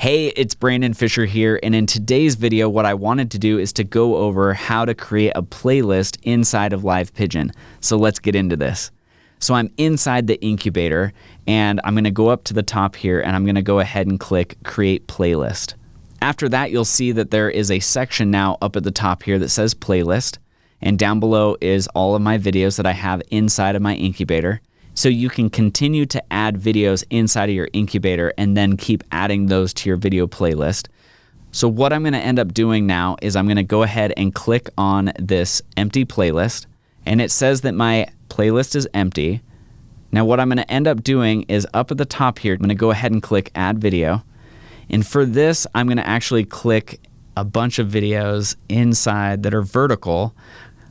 Hey, it's Brandon Fisher here, and in today's video, what I wanted to do is to go over how to create a playlist inside of Live Pigeon. So let's get into this. So I'm inside the incubator, and I'm gonna go up to the top here, and I'm gonna go ahead and click Create Playlist. After that, you'll see that there is a section now up at the top here that says Playlist, and down below is all of my videos that I have inside of my incubator. So you can continue to add videos inside of your incubator and then keep adding those to your video playlist. So what I'm going to end up doing now is I'm going to go ahead and click on this empty playlist and it says that my playlist is empty. Now what I'm going to end up doing is up at the top here, I'm going to go ahead and click add video. And for this, I'm going to actually click a bunch of videos inside that are vertical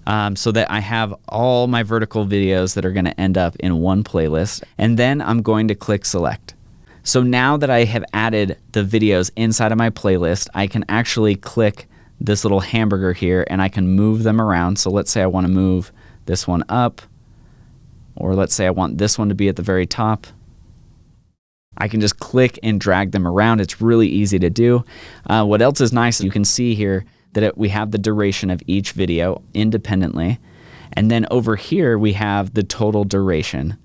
um, so that I have all my vertical videos that are going to end up in one playlist. And then I'm going to click select. So now that I have added the videos inside of my playlist, I can actually click this little hamburger here and I can move them around. So let's say I want to move this one up, or let's say I want this one to be at the very top. I can just click and drag them around. It's really easy to do. Uh, what else is nice, you can see here that it, we have the duration of each video independently. And then over here, we have the total duration.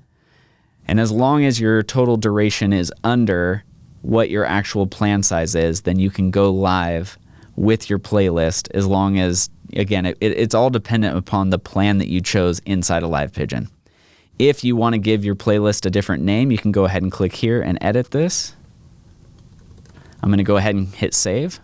And as long as your total duration is under what your actual plan size is, then you can go live with your playlist as long as, again, it, it's all dependent upon the plan that you chose inside of Live Pigeon. If you want to give your playlist a different name, you can go ahead and click here and edit this. I'm going to go ahead and hit save.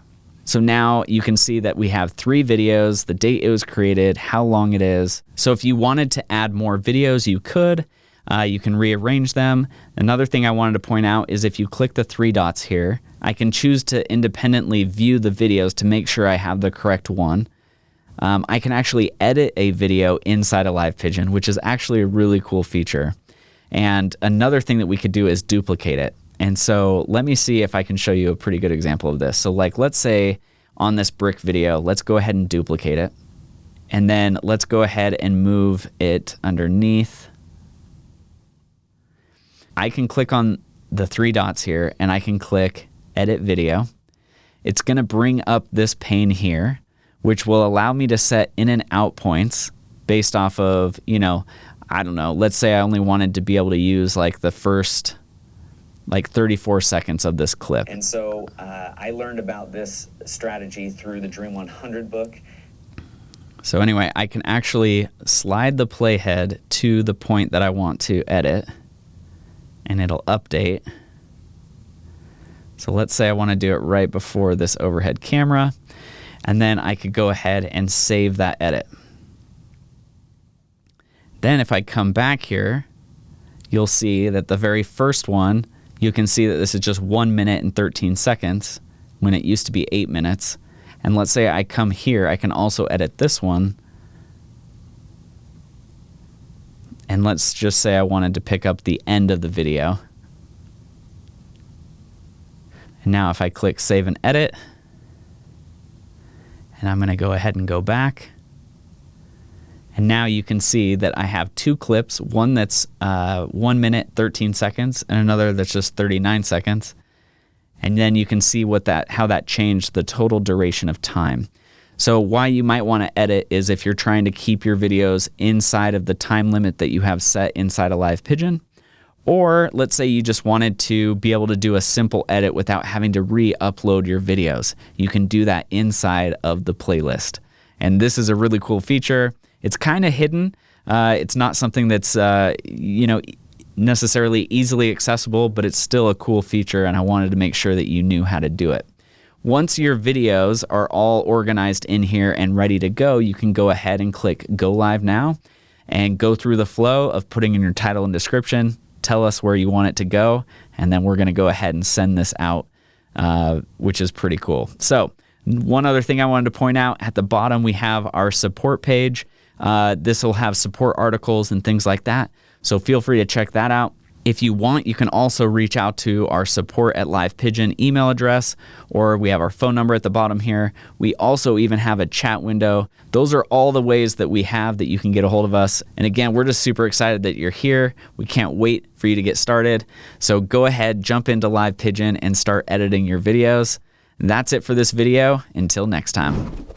So now you can see that we have three videos, the date it was created, how long it is. So if you wanted to add more videos, you could. Uh, you can rearrange them. Another thing I wanted to point out is if you click the three dots here, I can choose to independently view the videos to make sure I have the correct one. Um, I can actually edit a video inside of Live Pigeon, which is actually a really cool feature. And another thing that we could do is duplicate it. And so let me see if I can show you a pretty good example of this. So like let's say on this brick video, let's go ahead and duplicate it. And then let's go ahead and move it underneath. I can click on the three dots here and I can click edit video. It's going to bring up this pane here, which will allow me to set in and out points based off of, you know, I don't know, let's say I only wanted to be able to use like the first like 34 seconds of this clip. And so uh, I learned about this strategy through the Dream 100 book. So anyway, I can actually slide the playhead to the point that I want to edit and it'll update. So let's say I want to do it right before this overhead camera and then I could go ahead and save that edit. Then if I come back here, you'll see that the very first one you can see that this is just 1 minute and 13 seconds when it used to be 8 minutes. And let's say I come here, I can also edit this one. And let's just say I wanted to pick up the end of the video. And now if I click save and edit, and I'm going to go ahead and go back. And now you can see that I have two clips, one that's uh, 1 minute 13 seconds and another that's just 39 seconds. And then you can see what that how that changed the total duration of time. So why you might want to edit is if you're trying to keep your videos inside of the time limit that you have set inside a Live Pigeon. Or let's say you just wanted to be able to do a simple edit without having to re-upload your videos. You can do that inside of the playlist. And this is a really cool feature. It's kind of hidden. Uh, it's not something that's uh, you know necessarily easily accessible, but it's still a cool feature, and I wanted to make sure that you knew how to do it. Once your videos are all organized in here and ready to go, you can go ahead and click Go Live Now and go through the flow of putting in your title and description, tell us where you want it to go, and then we're going to go ahead and send this out, uh, which is pretty cool. So, one other thing I wanted to point out at the bottom, we have our support page. Uh, this will have support articles and things like that. So feel free to check that out. If you want, you can also reach out to our support at Live Pigeon email address, or we have our phone number at the bottom here. We also even have a chat window. Those are all the ways that we have that you can get a hold of us. And again, we're just super excited that you're here. We can't wait for you to get started. So go ahead, jump into Live Pigeon and start editing your videos. That's it for this video. Until next time.